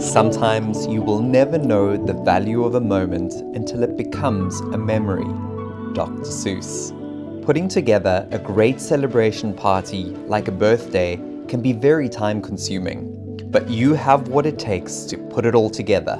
Sometimes you will never know the value of a moment until it becomes a memory. Dr. Seuss. Putting together a great celebration party like a birthday can be very time consuming, but you have what it takes to put it all together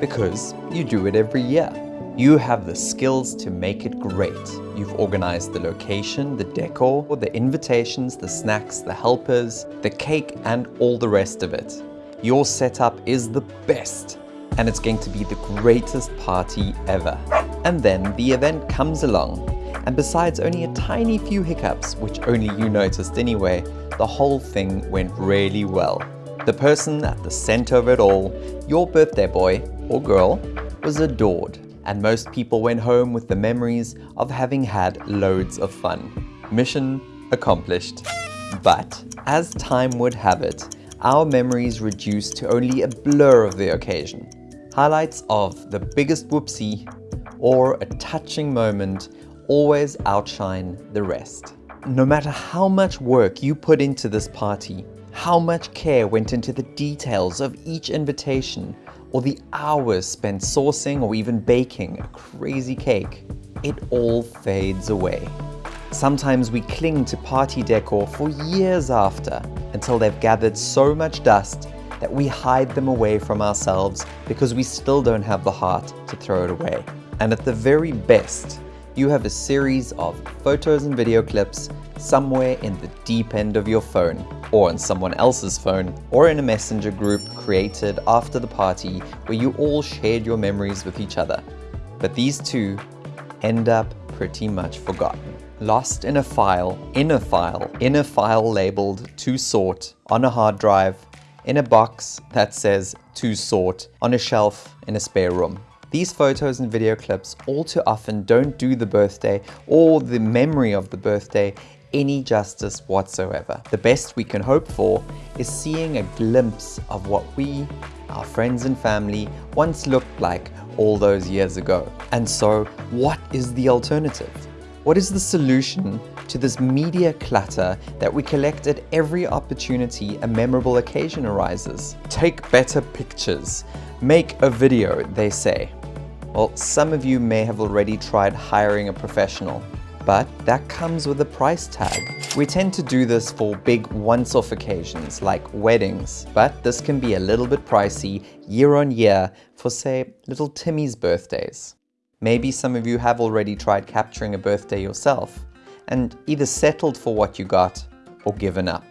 because you do it every year. You have the skills to make it great. You've organized the location, the decor, the invitations, the snacks, the helpers, the cake, and all the rest of it. Your setup is the best, and it's going to be the greatest party ever. And then the event comes along, and besides only a tiny few hiccups, which only you noticed anyway, the whole thing went really well. The person at the center of it all, your birthday boy or girl, was adored and most people went home with the memories of having had loads of fun. Mission accomplished. But as time would have it, our memories reduced to only a blur of the occasion. Highlights of the biggest whoopsie or a touching moment always outshine the rest. No matter how much work you put into this party, how much care went into the details of each invitation, or the hours spent sourcing or even baking a crazy cake, it all fades away. Sometimes we cling to party decor for years after until they've gathered so much dust that we hide them away from ourselves because we still don't have the heart to throw it away. And at the very best, you have a series of photos and video clips somewhere in the deep end of your phone or on someone else's phone or in a messenger group created after the party where you all shared your memories with each other. But these two end up pretty much forgotten. Lost in a file, in a file, in a file labeled to sort on a hard drive, in a box that says to sort on a shelf in a spare room. These photos and video clips all too often don't do the birthday or the memory of the birthday any justice whatsoever. The best we can hope for is seeing a glimpse of what we, our friends and family, once looked like all those years ago. And so, what is the alternative? What is the solution to this media clutter that we collect at every opportunity a memorable occasion arises? Take better pictures. Make a video, they say. Well, some of you may have already tried hiring a professional but that comes with a price tag. We tend to do this for big once-off occasions like weddings, but this can be a little bit pricey year on year for say little Timmy's birthdays. Maybe some of you have already tried capturing a birthday yourself and either settled for what you got or given up.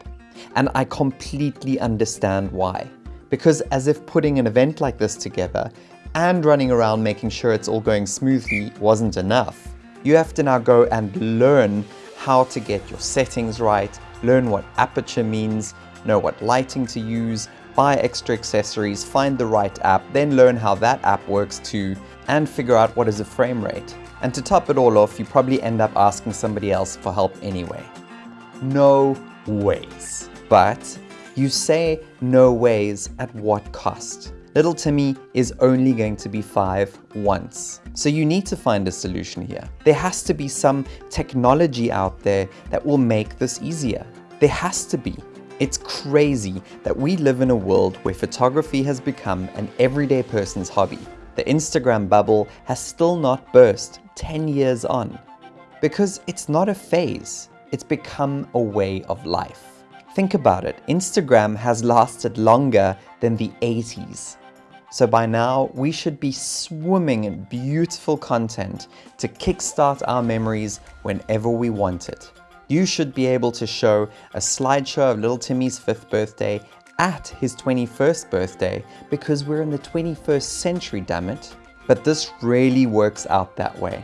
And I completely understand why. Because as if putting an event like this together and running around making sure it's all going smoothly wasn't enough, you have to now go and learn how to get your settings right, learn what aperture means, know what lighting to use, buy extra accessories, find the right app, then learn how that app works too, and figure out what is a frame rate. And to top it all off, you probably end up asking somebody else for help anyway. No ways. But you say no ways at what cost? Little Timmy is only going to be five once. So you need to find a solution here. There has to be some technology out there that will make this easier. There has to be. It's crazy that we live in a world where photography has become an everyday person's hobby. The Instagram bubble has still not burst 10 years on. Because it's not a phase, it's become a way of life. Think about it, Instagram has lasted longer than the 80s. So by now, we should be swimming in beautiful content to kickstart our memories whenever we want it. You should be able to show a slideshow of little Timmy's fifth birthday at his 21st birthday because we're in the 21st century, damn it. But this really works out that way.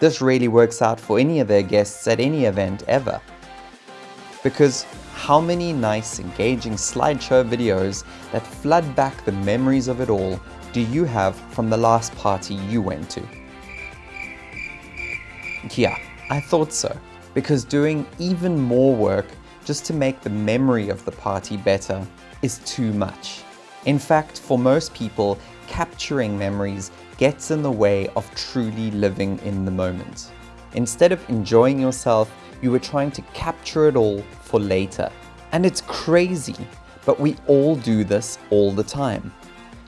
This really works out for any of their guests at any event ever. Because how many nice, engaging slideshow videos that flood back the memories of it all do you have from the last party you went to? Yeah, I thought so, because doing even more work just to make the memory of the party better is too much. In fact, for most people, capturing memories gets in the way of truly living in the moment. Instead of enjoying yourself, You were trying to capture it all for later. And it's crazy, but we all do this all the time.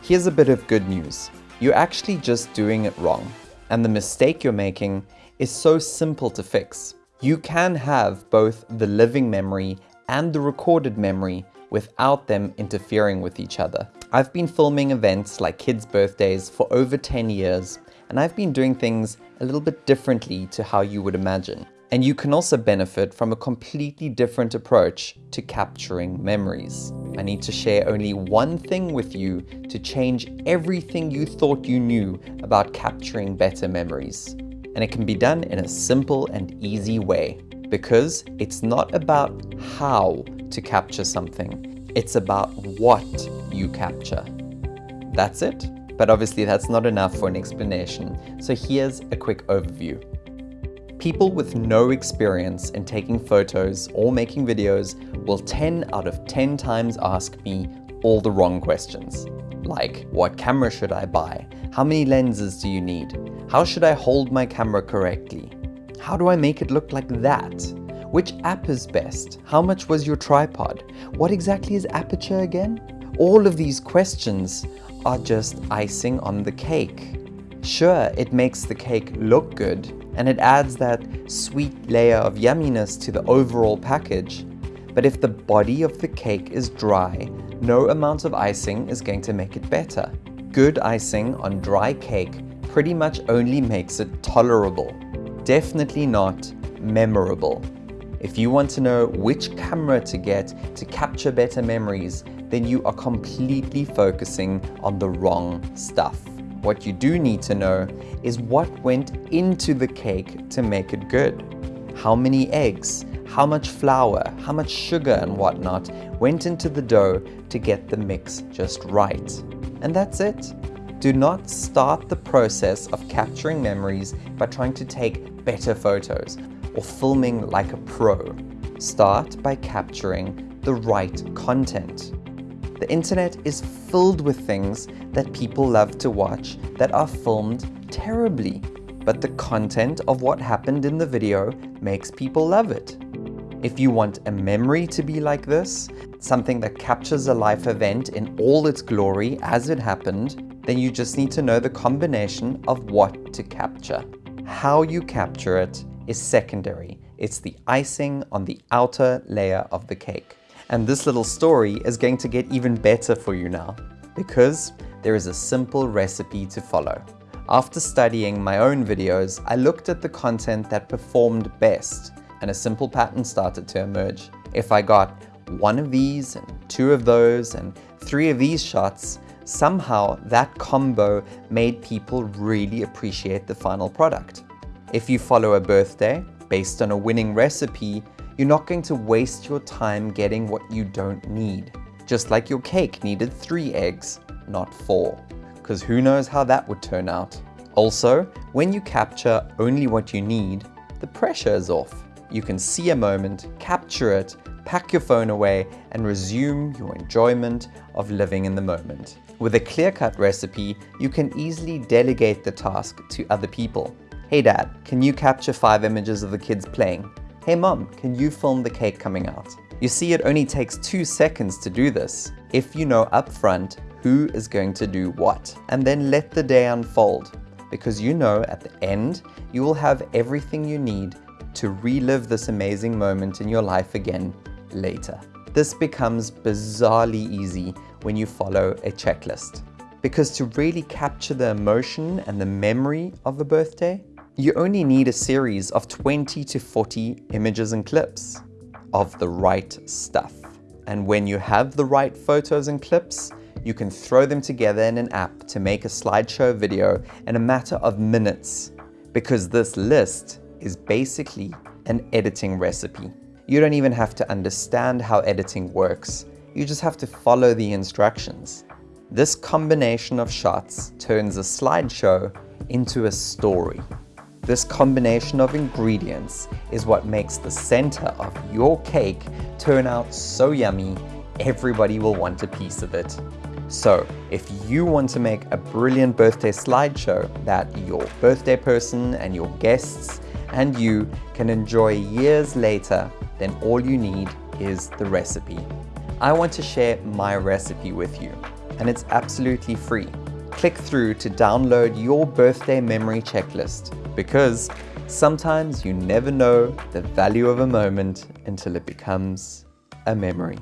Here's a bit of good news. You're actually just doing it wrong. And the mistake you're making is so simple to fix. You can have both the living memory and the recorded memory without them interfering with each other. I've been filming events like kids' birthdays for over 10 years, and I've been doing things a little bit differently to how you would imagine. And you can also benefit from a completely different approach to capturing memories. I need to share only one thing with you to change everything you thought you knew about capturing better memories. And it can be done in a simple and easy way because it's not about how to capture something, it's about what you capture. That's it. But obviously that's not enough for an explanation, so here's a quick overview. People with no experience in taking photos or making videos will 10 out of 10 times ask me all the wrong questions. Like, what camera should I buy? How many lenses do you need? How should I hold my camera correctly? How do I make it look like that? Which app is best? How much was your tripod? What exactly is aperture again? All of these questions are just icing on the cake. Sure, it makes the cake look good and it adds that sweet layer of yumminess to the overall package. But if the body of the cake is dry, no amount of icing is going to make it better. Good icing on dry cake pretty much only makes it tolerable, definitely not memorable. If you want to know which camera to get to capture better memories, then you are completely focusing on the wrong stuff. What you do need to know is what went into the cake to make it good. How many eggs, how much flour, how much sugar and whatnot went into the dough to get the mix just right. And that's it. Do not start the process of capturing memories by trying to take better photos or filming like a pro. Start by capturing the right content. The internet is filled with things that people love to watch that are filmed terribly, but the content of what happened in the video makes people love it. If you want a memory to be like this, something that captures a life event in all its glory as it happened, then you just need to know the combination of what to capture. How you capture it is secondary. It's the icing on the outer layer of the cake. And this little story is going to get even better for you now because there is a simple recipe to follow. After studying my own videos, I looked at the content that performed best and a simple pattern started to emerge. If I got one of these and two of those and three of these shots, somehow that combo made people really appreciate the final product. If you follow a birthday based on a winning recipe, you're not going to waste your time getting what you don't need. Just like your cake needed three eggs, not four. Because who knows how that would turn out. Also, when you capture only what you need, the pressure is off. You can see a moment, capture it, pack your phone away, and resume your enjoyment of living in the moment. With a clear-cut recipe, you can easily delegate the task to other people. Hey dad, can you capture five images of the kids playing? Hey mom, can you film the cake coming out? You see, it only takes two seconds to do this, if you know upfront who is going to do what, and then let the day unfold, because you know at the end, you will have everything you need to relive this amazing moment in your life again later. This becomes bizarrely easy when you follow a checklist. Because to really capture the emotion and the memory of a birthday, you only need a series of 20 to 40 images and clips of the right stuff. And when you have the right photos and clips, you can throw them together in an app to make a slideshow video in a matter of minutes because this list is basically an editing recipe. You don't even have to understand how editing works. You just have to follow the instructions. This combination of shots turns a slideshow into a story. This combination of ingredients is what makes the center of your cake turn out so yummy, everybody will want a piece of it. So if you want to make a brilliant birthday slideshow that your birthday person and your guests and you can enjoy years later, then all you need is the recipe. I want to share my recipe with you and it's absolutely free. Click through to download your birthday memory checklist because sometimes you never know the value of a moment until it becomes a memory.